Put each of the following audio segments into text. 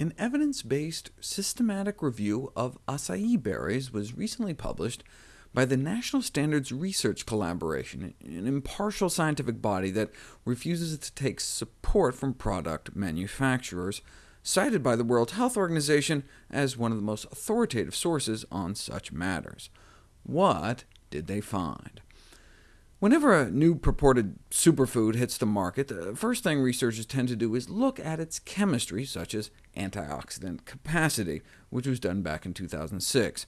An evidence-based systematic review of acai berries was recently published by the Natural Standard Research Collaboration, an impartial scientific body that refuses to take support from product manufacturers, cited by the World Health Organization as one of the most authoritative sources on such matters. What did they find? Whenever a new purported superfood hits the market, the first thing researchers tend to do is look at its chemistry, such as antioxidant capacity, which was done back in 2006.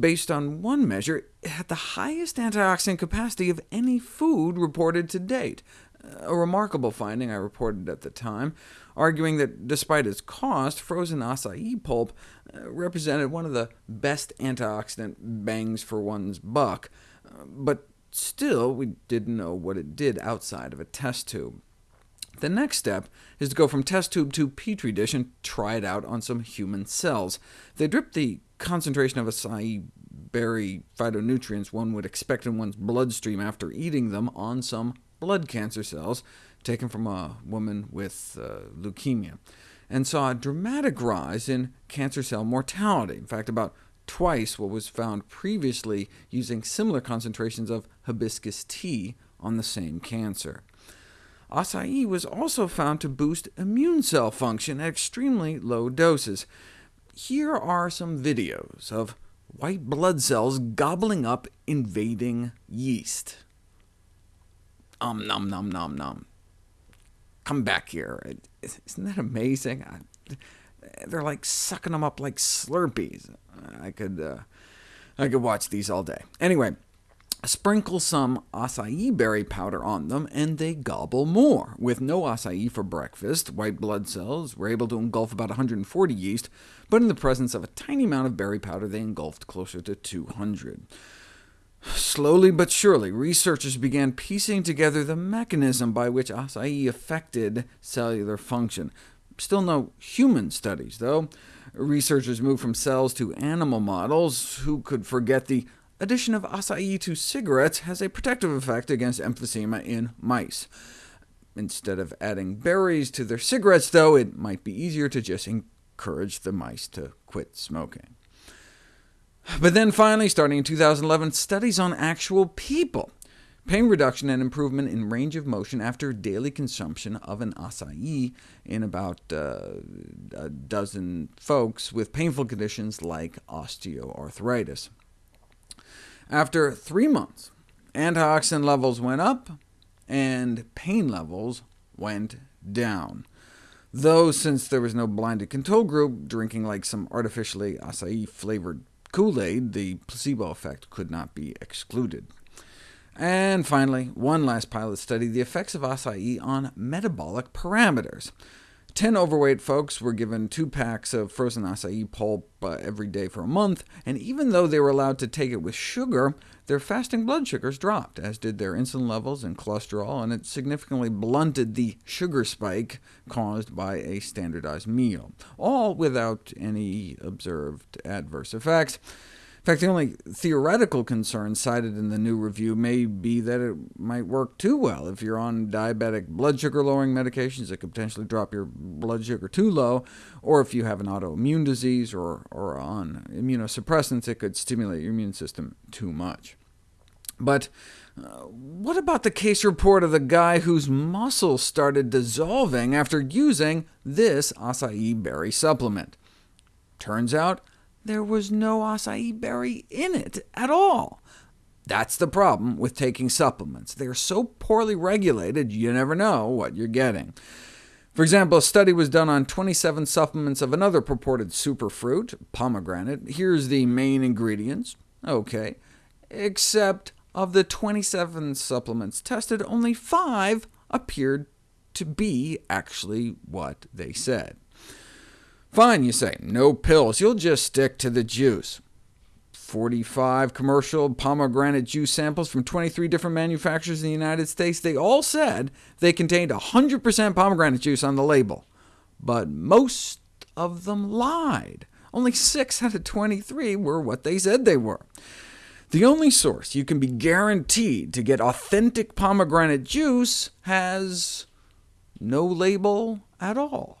Based on one measure, it had the highest antioxidant capacity of any food reported to date, a remarkable finding I reported at the time, arguing that despite its cost, frozen acai pulp uh, represented one of the best antioxidant bangs for one's buck. Uh, but Still, we didn't know what it did outside of a test tube. The next step is to go from test tube to petri dish and try it out on some human cells. They dripped the concentration of acai berry phytonutrients one would expect in one's bloodstream after eating them on some blood cancer cells taken from a woman with uh, leukemia, and saw a dramatic rise in cancer cell mortality. In fact, about twice what was found previously using similar concentrations of hibiscus tea on the same cancer. Acai was also found to boost immune cell function at extremely low doses. Here are some videos of white blood cells gobbling up invading yeast. Um, nom, nom, nom, nom. Come back here. Isn't that amazing? They're like sucking them up like Slurpees. I could, uh, I could watch these all day. Anyway, sprinkle some acai berry powder on them, and they gobble more. With no acai for breakfast, white blood cells were able to engulf about 140 yeast, but in the presence of a tiny amount of berry powder, they engulfed closer to 200. Slowly but surely, researchers began piecing together the mechanism by which acai affected cellular function. Still no human studies, though. Researchers moved from cells to animal models. Who could forget the addition of acai to cigarettes has a protective effect against emphysema in mice. Instead of adding berries to their cigarettes, though, it might be easier to just encourage the mice to quit smoking. But then finally, starting in 2011, studies on actual people Pain reduction and improvement in range of motion after daily consumption of an acai in about uh, a dozen folks with painful conditions like osteoarthritis. After three months, antioxidant levels went up, and pain levels went down. Though, since there was no blinded control group drinking like some artificially acai-flavored Kool-Aid, the placebo effect could not be excluded. And finally, one last pilot study, the effects of acai on metabolic parameters. Ten overweight folks were given two packs of frozen acai pulp uh, every day for a month, and even though they were allowed to take it with sugar, their fasting blood sugars dropped, as did their insulin levels and cholesterol, and it significantly blunted the sugar spike caused by a standardized meal, all without any observed adverse effects. In fact, the only theoretical concern cited in the new review may be that it might work too well. If you're on diabetic blood sugar-lowering medications, it could potentially drop your blood sugar too low, or if you have an autoimmune disease or, or on immunosuppressants, it could stimulate your immune system too much. But uh, what about the case report of the guy whose muscles started dissolving after using this acai berry supplement? Turns out there was no acai berry in it at all. That's the problem with taking supplements. They are so poorly regulated, you never know what you're getting. For example, a study was done on 27 supplements of another purported superfruit, pomegranate. Here's the main ingredients. OK. Except of the 27 supplements tested, only 5 appeared to be actually what they said. Fine, you say, no pills, you'll just stick to the juice. 45 commercial pomegranate juice samples from 23 different manufacturers in the United States. They all said they contained 100% pomegranate juice on the label, but most of them lied. Only 6 out of 23 were what they said they were. The only source you can be guaranteed to get authentic pomegranate juice has no label at all.